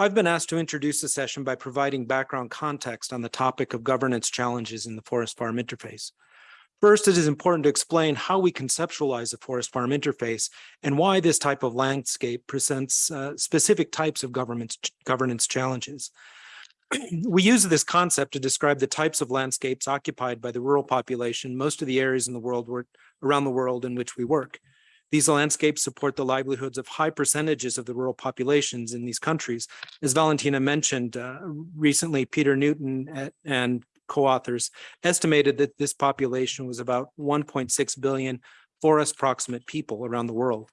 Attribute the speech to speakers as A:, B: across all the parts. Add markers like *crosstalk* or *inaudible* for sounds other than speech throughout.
A: I've been asked to introduce the session by providing background context on the topic of governance challenges in the forest farm interface. First, it is important to explain how we conceptualize the forest farm interface and why this type of landscape presents uh, specific types of governance, governance challenges. *clears throat* we use this concept to describe the types of landscapes occupied by the rural population, most of the areas in the world where, around the world in which we work. These landscapes support the livelihoods of high percentages of the rural populations in these countries. As Valentina mentioned, uh, recently Peter Newton and co-authors estimated that this population was about 1.6 billion forest proximate people around the world.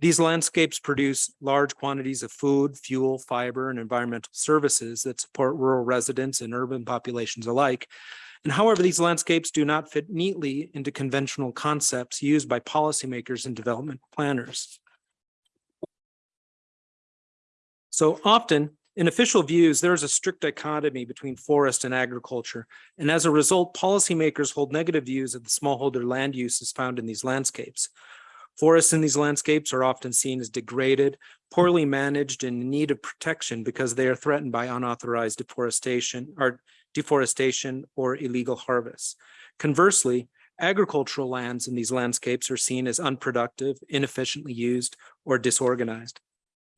A: These landscapes produce large quantities of food, fuel, fiber, and environmental services that support rural residents and urban populations alike, and however, these landscapes do not fit neatly into conventional concepts used by policymakers and development planners. So often in official views, there is a strict dichotomy between forest and agriculture. And as a result, policymakers hold negative views of the smallholder land uses found in these landscapes. Forests in these landscapes are often seen as degraded, poorly managed, and in need of protection because they are threatened by unauthorized deforestation or deforestation, or illegal harvests. Conversely, agricultural lands in these landscapes are seen as unproductive, inefficiently used, or disorganized.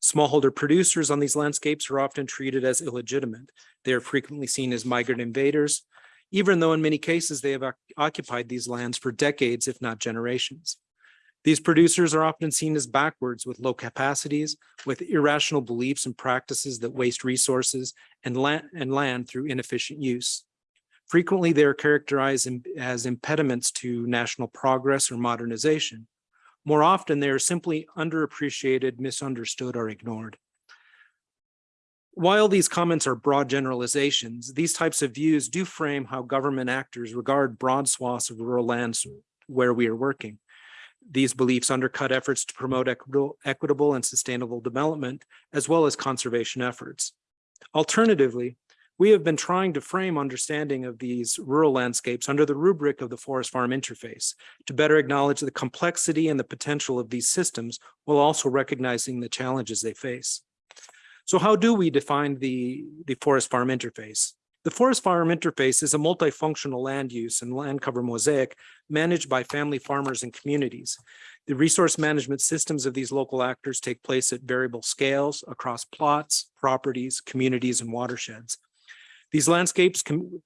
A: Smallholder producers on these landscapes are often treated as illegitimate. They are frequently seen as migrant invaders, even though in many cases they have occupied these lands for decades, if not generations. These producers are often seen as backwards with low capacities, with irrational beliefs and practices that waste resources and land, and land through inefficient use. Frequently, they are characterized as impediments to national progress or modernization. More often, they are simply underappreciated, misunderstood, or ignored. While these comments are broad generalizations, these types of views do frame how government actors regard broad swaths of rural lands where we are working. These beliefs undercut efforts to promote equitable, and sustainable development, as well as conservation efforts. Alternatively, we have been trying to frame understanding of these rural landscapes under the rubric of the forest farm interface to better acknowledge the complexity and the potential of these systems while also recognizing the challenges they face. So how do we define the, the forest farm interface? The forest farm interface is a multifunctional land use and land cover mosaic managed by family farmers and communities. The resource management systems of these local actors take place at variable scales across plots, properties, communities, and watersheds. These landscapes, can,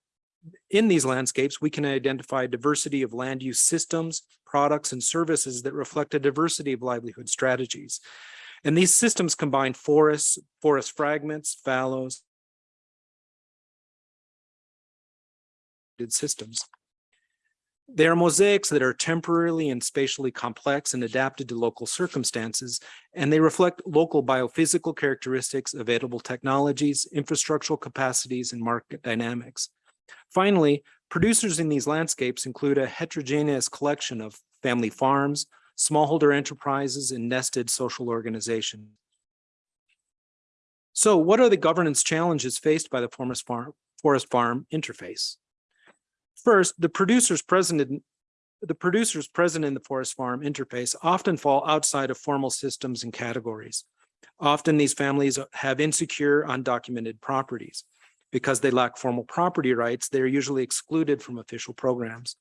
A: in these landscapes, we can identify diversity of land use systems, products, and services that reflect a diversity of livelihood strategies. And these systems combine forests, forest fragments, fallows, systems. They are mosaics that are temporarily and spatially complex and adapted to local circumstances, and they reflect local biophysical characteristics, available technologies, infrastructural capacities, and market dynamics. Finally, producers in these landscapes include a heterogeneous collection of family farms, smallholder enterprises, and nested social organizations. So what are the governance challenges faced by the forest farm, forest farm interface? First, the producers present in the producers present in the forest farm interface often fall outside of formal systems and categories. Often these families have insecure, undocumented properties. Because they lack formal property rights, they are usually excluded from official programs.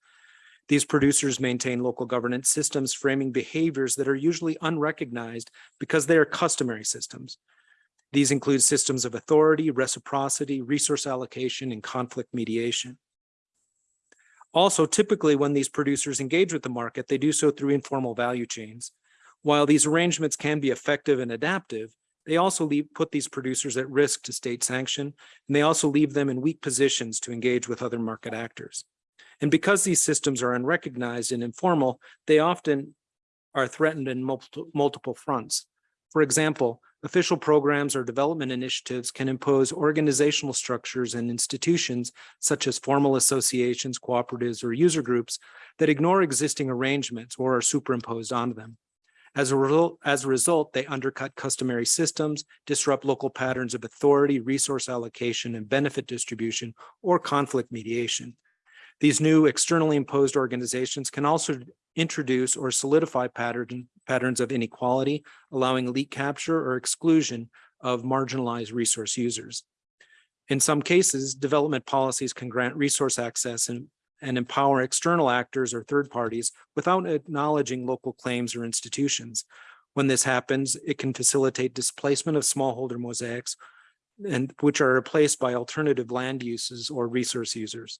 A: These producers maintain local governance systems framing behaviors that are usually unrecognized because they are customary systems. These include systems of authority, reciprocity, resource allocation, and conflict mediation. Also, typically when these producers engage with the market, they do so through informal value chains. While these arrangements can be effective and adaptive, they also leave, put these producers at risk to state sanction, and they also leave them in weak positions to engage with other market actors. And because these systems are unrecognized and informal, they often are threatened in multiple, multiple fronts. For example, official programs or development initiatives can impose organizational structures and institutions such as formal associations, cooperatives, or user groups that ignore existing arrangements or are superimposed onto them. As a, result, as a result, they undercut customary systems, disrupt local patterns of authority, resource allocation, and benefit distribution, or conflict mediation. These new externally imposed organizations can also introduce or solidify pattern, patterns of inequality, allowing elite capture or exclusion of marginalized resource users. In some cases, development policies can grant resource access and, and empower external actors or third parties without acknowledging local claims or institutions. When this happens, it can facilitate displacement of smallholder mosaics and which are replaced by alternative land uses or resource users.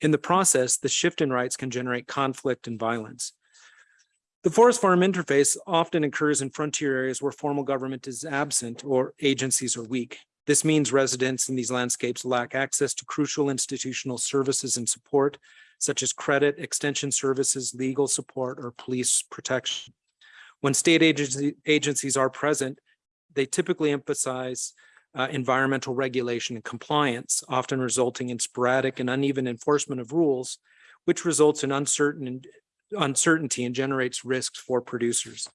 A: In the process, the shift in rights can generate conflict and violence. The forest farm interface often occurs in frontier areas where formal government is absent or agencies are weak. This means residents in these landscapes lack access to crucial institutional services and support, such as credit, extension services, legal support, or police protection. When state agency, agencies are present, they typically emphasize uh, environmental regulation and compliance, often resulting in sporadic and uneven enforcement of rules, which results in uncertain uncertainty and generates risks for producers.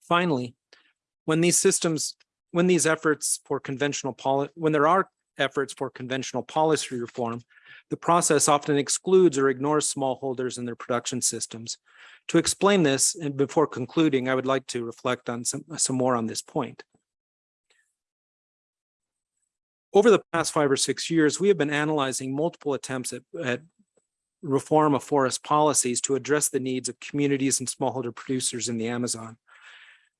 A: Finally, when these systems, when these efforts for conventional policy, when there are efforts for conventional policy reform, the process often excludes or ignores smallholders and their production systems. To explain this, and before concluding, I would like to reflect on some, some more on this point. Over the past five or six years, we have been analyzing multiple attempts at, at reform of forest policies to address the needs of communities and smallholder producers in the Amazon.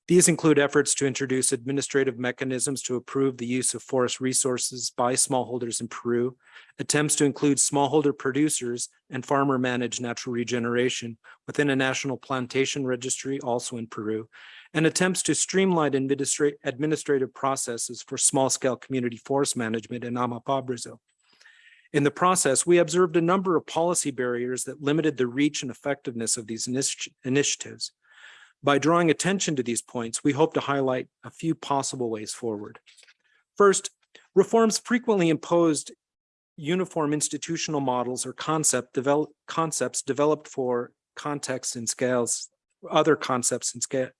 A: These include efforts to introduce administrative mechanisms to approve the use of forest resources by smallholders in Peru, attempts to include smallholder producers and farmer managed natural regeneration within a national plantation registry also in Peru, and attempts to streamline administra administrative processes for small scale community forest management in Amapá, Brazil. In the process, we observed a number of policy barriers that limited the reach and effectiveness of these initi initiatives. By drawing attention to these points, we hope to highlight a few possible ways forward. First, reforms frequently imposed uniform institutional models or concept develop, concepts developed for contexts and scales, other concepts and scale,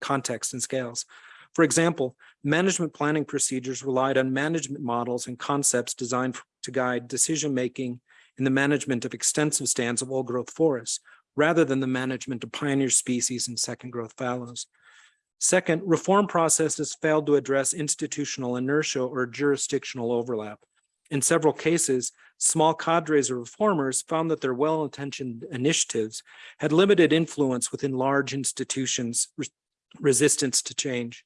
A: contexts and scales. For example, management planning procedures relied on management models and concepts designed to guide decision-making in the management of extensive stands of old growth forests, rather than the management of pioneer species and second growth fallows. Second, reform processes failed to address institutional inertia or jurisdictional overlap. In several cases, small cadres of reformers found that their well-intentioned initiatives had limited influence within large institutions' resistance to change.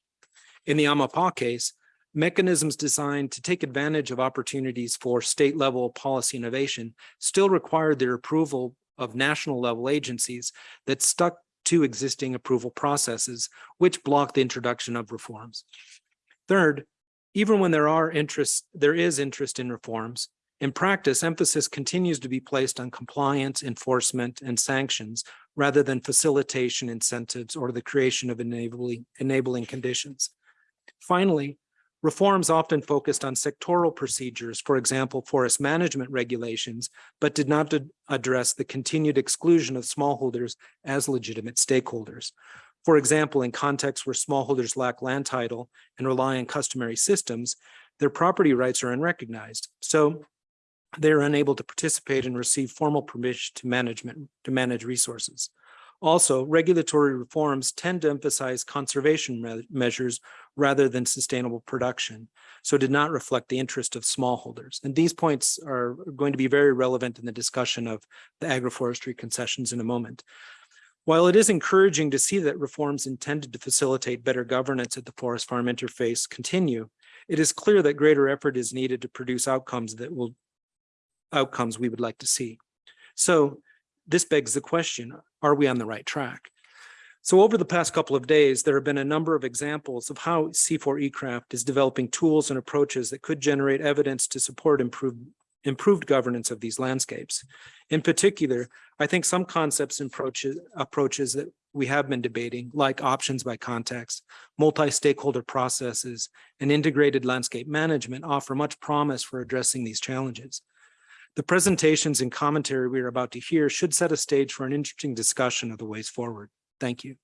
A: In the Amapá case, mechanisms designed to take advantage of opportunities for state-level policy innovation still required their approval of national level agencies that stuck to existing approval processes, which blocked the introduction of reforms. Third, even when there are interests, there is interest in reforms, in practice, emphasis continues to be placed on compliance, enforcement, and sanctions rather than facilitation incentives or the creation of enabling, enabling conditions. Finally, Reforms often focused on sectoral procedures, for example, forest management regulations, but did not address the continued exclusion of smallholders as legitimate stakeholders. For example, in contexts where smallholders lack land title and rely on customary systems, their property rights are unrecognized. So they are unable to participate and receive formal permission to management to manage resources. Also, regulatory reforms tend to emphasize conservation me measures rather than sustainable production, so did not reflect the interest of smallholders. And these points are going to be very relevant in the discussion of the agroforestry concessions in a moment. While it is encouraging to see that reforms intended to facilitate better governance at the forest farm interface continue, it is clear that greater effort is needed to produce outcomes that will outcomes we would like to see. So this begs the question, are we on the right track? So over the past couple of days, there have been a number of examples of how CIFOR-ICRAF is developing tools and approaches that could generate evidence to support improved, improved governance of these landscapes. In particular, I think some concepts and approaches, approaches that we have been debating, like options by context, multi-stakeholder processes, and integrated landscape management offer much promise for addressing these challenges. The presentations and commentary we are about to hear should set a stage for an interesting discussion of the ways forward. Thank you.